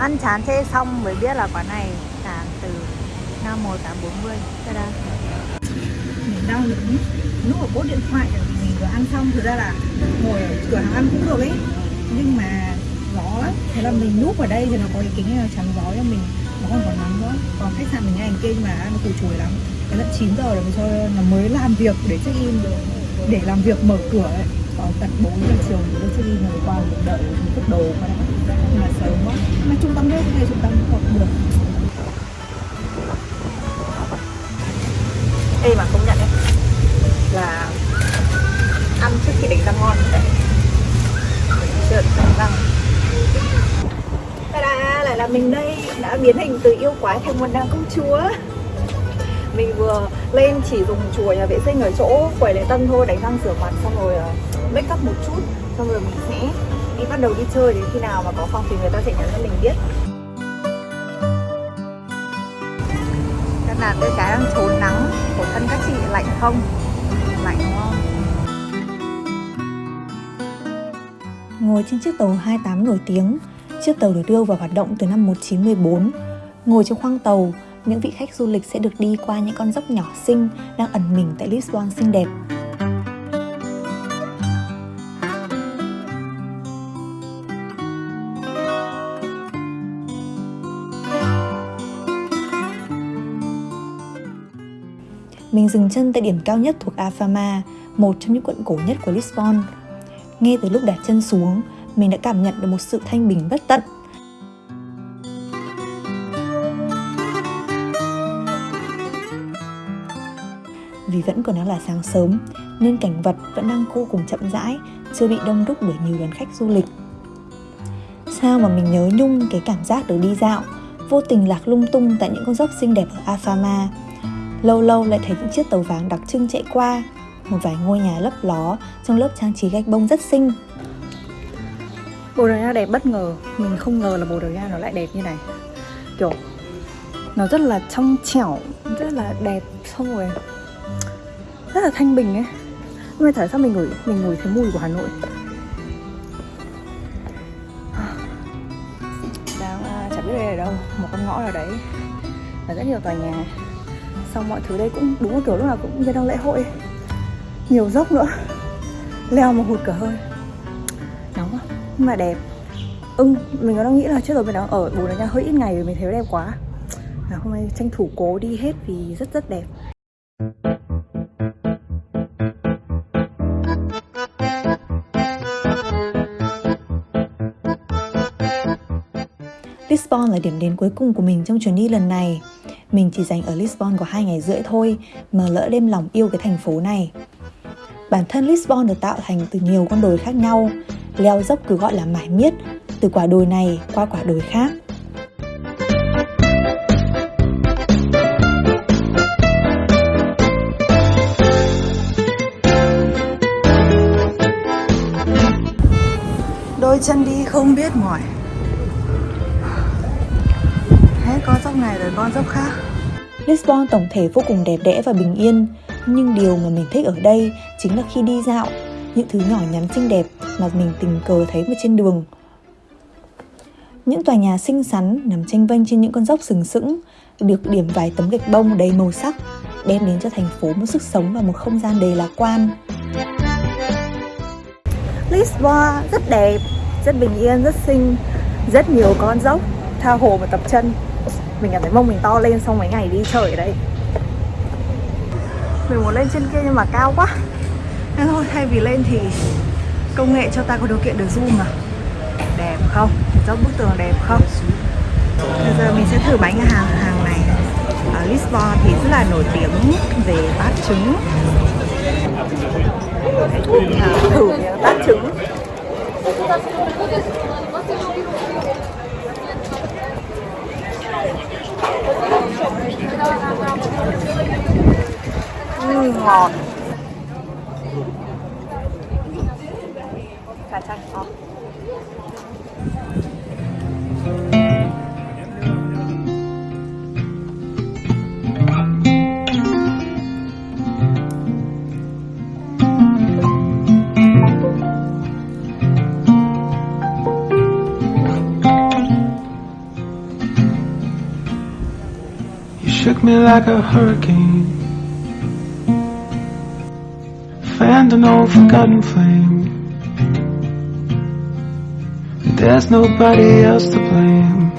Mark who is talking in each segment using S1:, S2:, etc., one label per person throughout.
S1: Ăn chán thế xong mới biết là quán này sàn từ năm 1840 Đây đây Mình đau lắm núp ở bốt điện thoại mình vừa ăn xong. Thực ra là ngồi ở cửa hàng ăn cũng được ấy. Nhưng mà gió Thế là mình núp ở đây thì nó có cái kính này chắn gió cho mình. Nó còn còn nắng nữa. Còn khách sạn mình ngay anh kia nhưng mà nó củ chuối lắm. Thế là 9 giờ rồi mình cho nó mới làm việc để check in, Để làm việc mở cửa ấy đặt tận 4 giờ chiều thì tôi check đi ngày qua mình đợi mình đồ qua đó nhưng mà sớm quá. Mà trung tâm đấy cái trung tâm không được. Ê mà công nhận đấy. Là ăn trước khi đánh răng ngon đấy. Chưa đánh răng. Ta-da, lại là mình đây. Đã biến hình từ yêu quái thành một nàng công chúa. Mình vừa lên chỉ dùng chùa nhà vệ sinh ở chỗ quầy lễ tân thôi đánh răng rửa mặt xong rồi uh, make up một chút xong rồi mình sẽ đi bắt đầu đi chơi đến khi nào mà có phòng thì người ta sẽ nhắn cho mình biết. Các bạn đứa cái đang trốn nắng của thân các chị lạnh không? Lạnh đúng không? Ngồi trên chiếc tàu 28 nổi tiếng Chiếc tàu được đưa vào hoạt động từ năm 1914 Ngồi trong khoang tàu, những vị khách du lịch sẽ được đi qua những con dốc nhỏ xinh đang ẩn mình tại Lisbon xinh đẹp. Mình dừng chân tại điểm cao nhất thuộc Afama, một trong những quận cổ nhất của Lisbon. Ngay từ lúc đặt chân xuống, mình đã cảm nhận được một sự thanh bình bất tận Vì vẫn còn đang là sáng sớm nên cảnh vật vẫn đang vô cùng chậm rãi, chưa bị đông đúc bởi nhiều đoàn khách du lịch. Sao mà mình nhớ nhung cái cảm giác được đi dạo, vô tình lạc lung tung tại những con dốc xinh đẹp ở Afama. Lâu lâu lại thấy những chiếc tàu vàng đặc trưng chạy qua, một vài ngôi nhà lấp ló trong lớp trang trí gạch bông rất xinh. Bồ Đào Nha đẹp bất ngờ, mình không ngờ là Bồ Đào Nha nó lại đẹp như này. Kiểu nó rất là trong trẻo, rất là đẹp xong rồi rất là thanh bình ấy. Nhưng mà tại sao mình ngửi mình ngửi thấy mùi của Hà Nội? Đang à, chẳng biết đây là đâu một con ngõ nào đấy. Và rất nhiều tòa nhà. Xong mọi thứ đây cũng đúng là kiểu lúc nào cũng như đang lễ hội. Nhiều dốc nữa. Leo mà hụt cả hơi. Nóng quá. Nhưng mà đẹp. Ưng ừ, mình có đang nghĩ là trước rồi mình đang ở bồ đào nha hơi ít ngày rồi mình thấy đẹp quá. Và hôm nay tranh thủ cố đi hết vì rất rất đẹp. Lisbon là điểm đến cuối cùng của mình trong chuyến đi lần này. Mình chỉ dành ở Lisbon có hai ngày rưỡi thôi mà lỡ đêm lòng yêu cái thành phố này. Bản thân Lisbon được tạo thành từ nhiều con đồi khác nhau, leo dốc cứ gọi là mải miết, từ quả đồi này qua quả đồi khác. Đôi chân đi không biết mỏi này rồi con dốc khác. Lisbon tổng thể vô cùng đẹp đẽ và bình yên Nhưng điều mà mình thích ở đây chính là khi đi dạo Những thứ nhỏ nhắn xinh đẹp mà mình tình cờ thấy ở trên đường. Những tòa nhà xinh xắn nằm tranh vênh trên những con dốc sừng sững Được điểm vài tấm gạch bông đầy màu sắc Đem đến cho thành phố một sức sống và một không gian đầy lạc quan. Lisbon rất đẹp, rất bình yên, rất xinh Rất nhiều con dốc, tha hồ mà tập chân mình cảm thấy mông mình to lên xong mấy ngày đi chơi ở đây. Mình muốn lên trên kia nhưng mà cao quá. Nên thôi, thay vì lên thì công nghệ cho ta có điều kiện được zoom mà đẹp không? Dốc bức tường đẹp không? Bây giờ mình sẽ thử bánh hàng hàng này. Ở Lisbon thì rất là nổi tiếng về bát trứng. Thử bát trứng. You
S2: shook me like a hurricane. Fanned an old forgotten flame. There's nobody else to blame.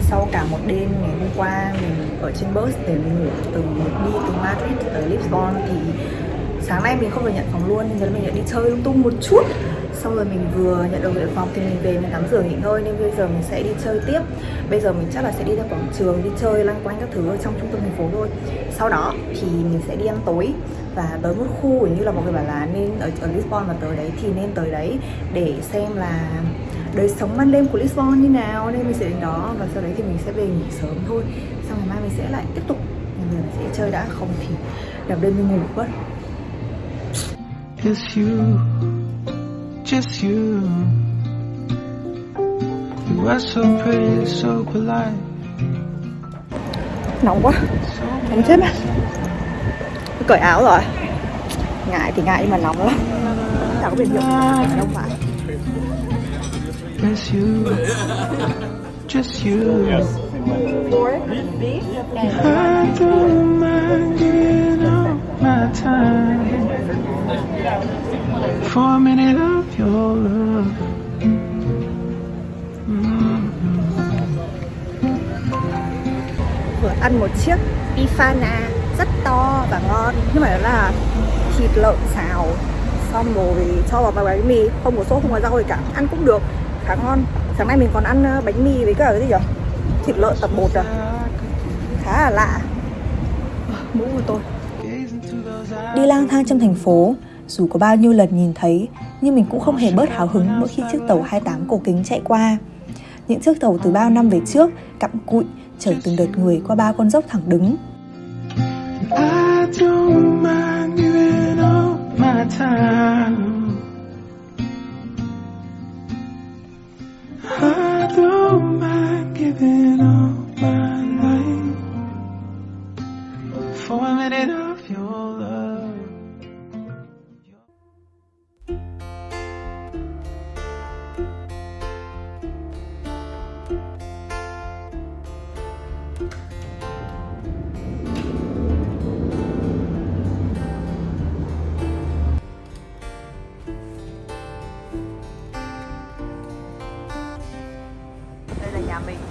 S1: Sau cả một đêm ngày hôm qua, mình ở trên bus để mình ngủ từ đi từ Madrid tới Lisbon thì sáng nay mình không được nhận phòng luôn, nên giờ mình đã đi chơi lung tung một chút xong rồi mình vừa nhận được về phòng thì mình về mình tắm rửa nghỉ ngơi nên bây giờ mình sẽ đi chơi tiếp. Bây giờ mình chắc là sẽ đi ra quảng trường đi chơi lanh quanh các thứ ở trong trung tâm thành phố thôi. Sau đó thì mình sẽ đi ăn tối và tới một khu như là mọi người bảo là nên ở, ở Lisbon mà tới đấy thì nên tới đấy để xem là đời sống ban đêm của Lisbon như nào. Nên mình sẽ đến đó và sau đấy thì mình sẽ về nghỉ sớm thôi. Xong ngày mai mình sẽ lại tiếp tục. Mình sẽ chơi đã không thì đập đêm mình ngủ mất.
S2: It's you, just you. You are so pretty, so polite.
S1: Nóng quá. Nóng chết mất. Cởi áo rồi. Ngại thì ngại nhưng mà nóng lắm. Chả có biển hiệu. Đâu phải
S2: It's you, just you. I don't mind giving up my time. For a minute your love
S1: vừa ăn một chiếc bifana rất to và ngon. Nhưng mà đó là thịt lợn xào. Xong rồi cho vào bánh mì. Không có sốt không có rau gì cả. Ăn cũng được. Khá ngon. Sáng nay mình còn ăn ờ, bánh mì với cả cái gì nhỉ thịt lợn tập bột à? Khá là lạ. Mũ của tôi. Đi lang thang trong thành phố, dù có bao nhiêu lần nhìn thấy, nhưng mình cũng không hề bớt hào hứng mỗi khi chiếc tàu 28 cổ kính chạy qua. Những chiếc tàu từ bao năm về trước, cặm cụi, chở từng đợt người qua ba con dốc thẳng đứng.
S2: I don't mind giving up my time.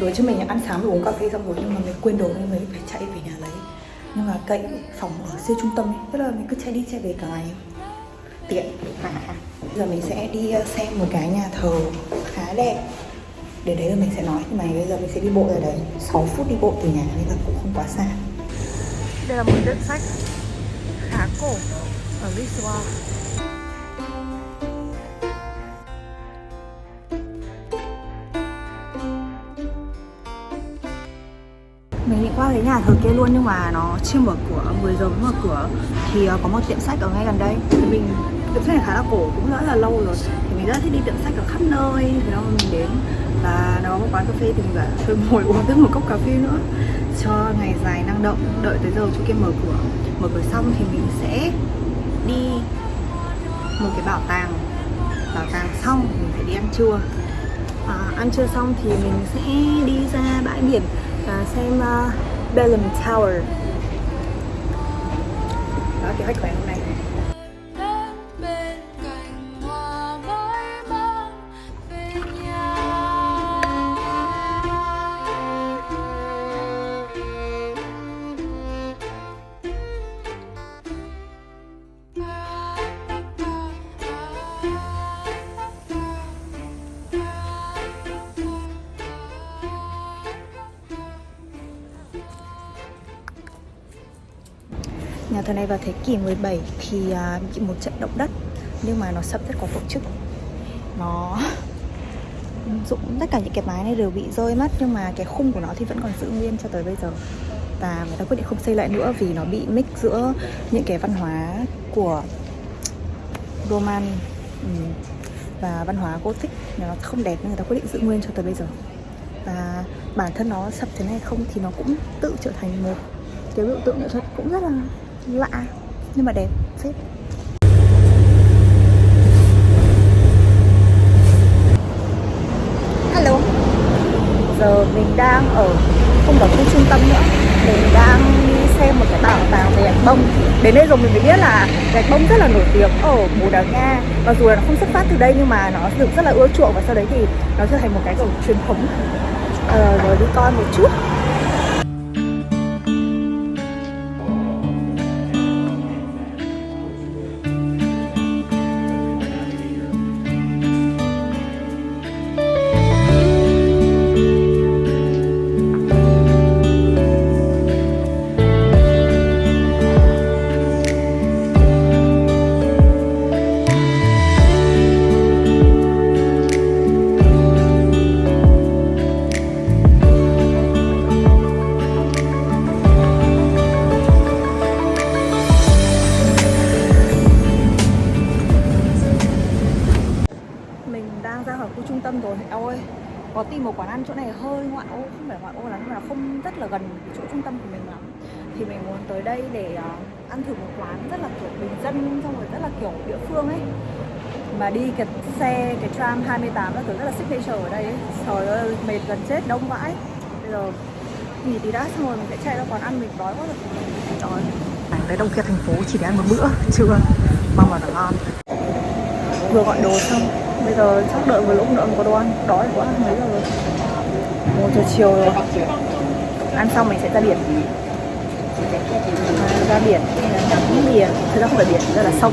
S1: Đối cho mình ăn sáng rồi uống cà phê xong rồi nhưng mà mình quên đồ nên mình phải chạy về nhà lấy. Nhưng mà cậy phòng ở siêu trung tâm ấy Tức là mình cứ chạy đi chạy về cả ngày. Tiện. À, Bây giờ mình sẽ đi ờ, xem một cái nhà thờ khá đẹp. Để đấy là mình sẽ nói Nhưng mà bây giờ mình sẽ đi bộ ra đấy. 6 phút đi bộ từ nhà nên là cũng không quá xa. Đây là một tiệm sách khá cổ ở Lisbon mình định qua cái nhà thờ kia luôn nhưng mà nó chưa mở cửa 10 giờ mới mở cửa. Thì ờ, có một tiệm sách ở ngay gần đây. Thì mình tiệm sách này khá là cổ cũng rất là lâu rồi. Thì mình rất thích đi tiệm sách ở khắp nơi. Thì đó mình đến và nó có một quán cà phê thì mình bảo thôi ngồi uống thêm một cốc cà phê nữa cho ngày dài năng động đợi tới giờ chỗ kia mở cửa. Mở cửa xong thì mình sẽ đi một cái bảo tàng. Bảo tàng xong mình phải đi ăn trưa. À, ăn trưa xong thì mình sẽ đi ra bãi biển và xem uh, Bellum Tower. Đó kế khách của hôm nay vào thế kỷ 17 thì à, bị một trận động đất, nhưng mà nó sập rất có tổ chức. Nó dụng tất cả những cái mái này đều bị rơi mất, nhưng mà cái khung của nó thì vẫn còn giữ nguyên cho tới bây giờ. Và người ta quyết định không xây lại nữa vì nó bị mix giữa những cái văn hóa của Roman ừ, và văn hóa Gothic. Nó không đẹp nên người ta quyết định giữ nguyên cho tới bây giờ. Và bản thân nó sập thế này không thì nó cũng tự trở thành một cái biểu tượng nghệ thuật cũng rất là lạ. Nhưng mà đẹp phết. Hello. Giờ mình đang ở không ở khu trung tâm nữa. Mình đang đi xem một cái bảo tàng về gạch bông. Đến đây rồi mình mới biết là gạch bông rất là nổi tiếng ở Bồ Đào Nha. Mặc dù là nó không xuất phát từ đây nhưng mà nó được rất là ưa chuộng Và sau đấy thì nó trở thành một cái kiểu truyền thống. Ờ, Rồi đi coi một chút. Mà đi cái xe cái tram 28 là kiểu rất là signature ở đây ấy. trời ơi mệt gần chết đông vãi. Bây giờ nghỉ tí đã xong rồi mình sẽ chạy ra quán ăn mình đói quá rồi. Trời ơi tới Đông Kiệt thành phố chỉ để ăn một bữa trưa mong là nó ngon. Vừa gọi đồ xong bây giờ chắc đợi một lúc nữa mới có đồ ăn. Đói quá mấy giờ rồi? Một giờ chiều rồi. Ăn xong mình sẽ ra biển. À, ra biển. Ngắm biển. Thực ra không phải biển đây là sông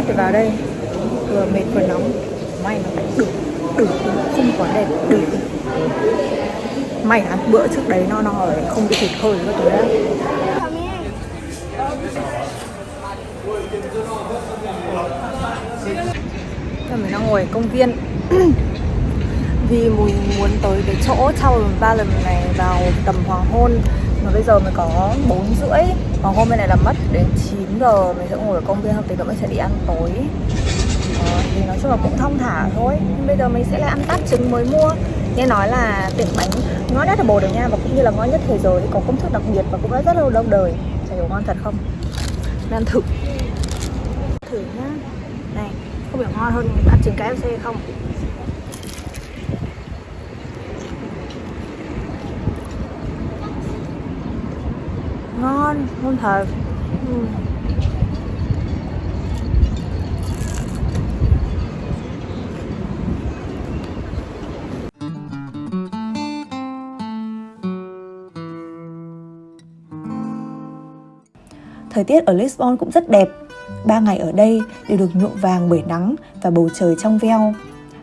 S1: mắt thì vào đây. Vừa mệt vừa nóng. May nó được được không quá đẹp được may ăn bữa trước đấy no no rồi, không bị thịt hơi các thứ đấy Giờ mình đang ngồi ở công viên. Vì mình muốn tới cái chỗ Tower lần này vào tầm hoàng hôn mà bây giờ mới có 4 rưỡi còn hôm bên này là mất đến 9 giờ mình sẽ ngồi ở công viên học tí nữa mình sẽ đi ăn tối. Ờ, thì nói chung là cũng thong thả thôi. Nhưng bây giờ mình sẽ lại ăn tát trứng mới mua. Nghe nói là tiệm bánh ngon nhất ở Bồ Đào Nha và cũng như là ngon nhất thế giới có công thức đặc biệt và cũng đã rất lâu lâu đời. Chả hiểu ngon thật không? Nên ăn thử. Thử nhá. Này không biết ngon hơn tát trứng KFC không? Ngon ngon thật ừ. Thời tiết ở Lisbon cũng rất đẹp. Ba ngày ở đây đều được nhuộm vàng bởi nắng và bầu trời trong veo.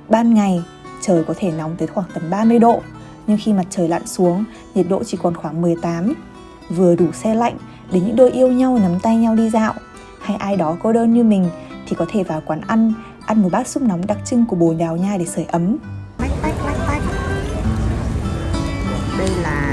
S1: Ban ngày, trời có thể nóng tới khoảng tầm 30 độ, nhưng khi mặt trời lặn xuống, nhiệt độ chỉ còn khoảng 18 vừa đủ xe lạnh để những đôi yêu nhau nắm tay nhau đi dạo hay ai đó cô đơn như mình thì có thể vào quán ăn ăn một bát súp nóng đặc trưng của Bồ Đào Nha để sưởi ấm. Đây là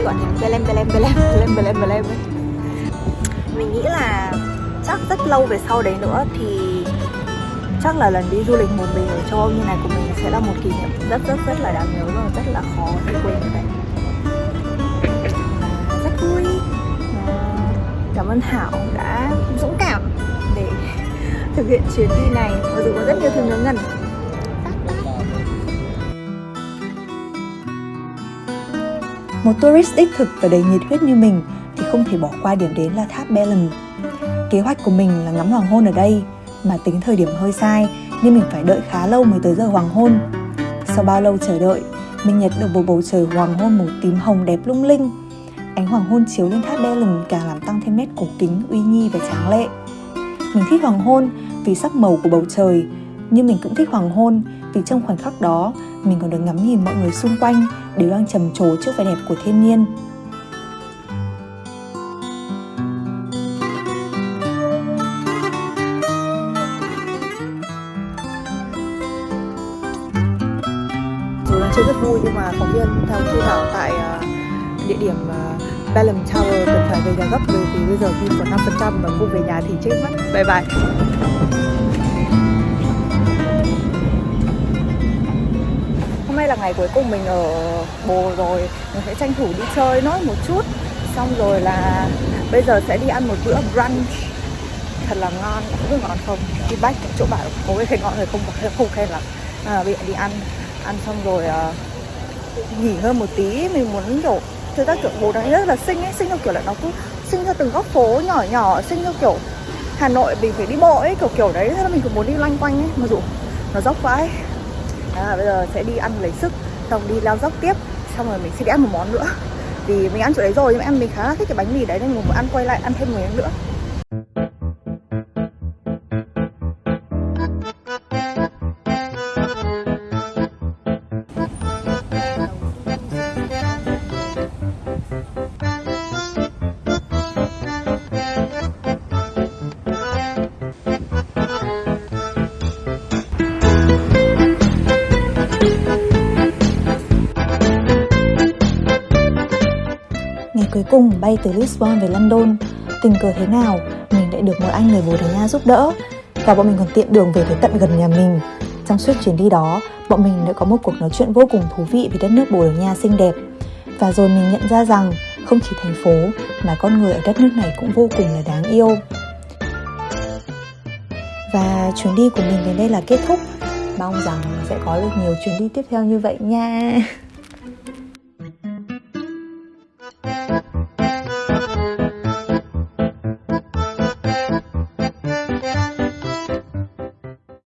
S1: cứ gọi là Belem Belem Belem Belem Belem Belem ấy. mình nghĩ là chắc rất lâu về sau đấy nữa thì chắc là lần đi du lịch một mình ở châu Âu như này của mình sẽ là một kỷ niệm rất rất rất là đáng nhớ và rất là khó để quên như vậy. Rất vui. Ờ, cảm ơn Thảo đã dũng cảm để thực hiện chuyến đi này. Mặc dù có rất nhiều thứ ngớ ngẩn. Một tourist đích thực và đầy nhiệt huyết như mình thì không thể bỏ qua điểm đến là tháp Belem. Kế hoạch của mình là ngắm hoàng hôn ở đây, mà tính thời điểm hơi sai nên mình phải đợi khá lâu mới tới giờ hoàng hôn. Sau bao lâu chờ đợi, mình nhận được một bầu trời hoàng hôn màu tím hồng đẹp lung linh. Ánh hoàng hôn chiếu lên tháp Belem càng làm tăng thêm nét cổ kính, uy nghi và tráng lệ. Mình thích hoàng hôn vì sắc màu của bầu trời, nhưng mình cũng thích hoàng hôn vì trong khoảnh khắc đó mình còn được ngắm nhìn mọi người xung quanh, đều đang trầm trồ trước vẻ đẹp của thiên nhiên. Dù đang chơi rất vui, nhưng mà phóng viên theo Thu Thảo tại ờ, địa điểm ờ, Bellum Tower cần phải về nhà gấp bởi vì bây giờ phim còn 5% và không về nhà thì chết mất. Bye bye. Là ngày cuối cùng mình ở Bồ rồi. Mình sẽ tranh thủ đi chơi nốt một chút. Xong rồi là bây giờ sẽ đi ăn một bữa brunch. Thật là ngon, không biết ngon không? Đi bách chỗ bạn có cái khen ngon rồi không? Không khen lắm. À, Bây giờ đi ăn. Ăn xong rồi uh, nghỉ hơn một tí. Mình muốn kiểu Thực ra kiểu bồ này rất là xinh ấy. Xinh theo kiểu là nó cứ xinh theo từng góc phố nhỏ nhỏ. Xinh theo kiểu Hà Nội mình phải đi bộ ấy Kiểu kiểu đấy. Thế là mình cũng muốn đi loanh quanh ấy. Mà dù nó dốc quá ấy à, bây giờ sẽ đi ăn lấy sức xong đi leo dốc tiếp xong rồi mình sẽ đi ăn một món nữa. Vì mình ăn chỗ đấy rồi nhưng mà em mình khá là thích cái bánh mì đấy nên mình muốn ăn quay lại ăn thêm một miếng nữa. Cuối cùng bay từ Lisbon về London. Tình cờ thế nào, Mình lại được một anh người Bồ Đào Nha giúp đỡ. Và bọn mình còn tiện đường về tới tận gần nhà mình. Trong suốt chuyến đi đó, Bọn mình đã có một cuộc nói chuyện vô cùng thú vị Về đất nước Bồ Đào Nha xinh đẹp. Và rồi mình nhận ra rằng, Không chỉ thành phố, Mà con người ở đất nước này cũng vô cùng là đáng yêu. Và chuyến đi của mình đến đây là kết thúc. Mong rằng sẽ có được nhiều chuyến đi tiếp theo như vậy nha.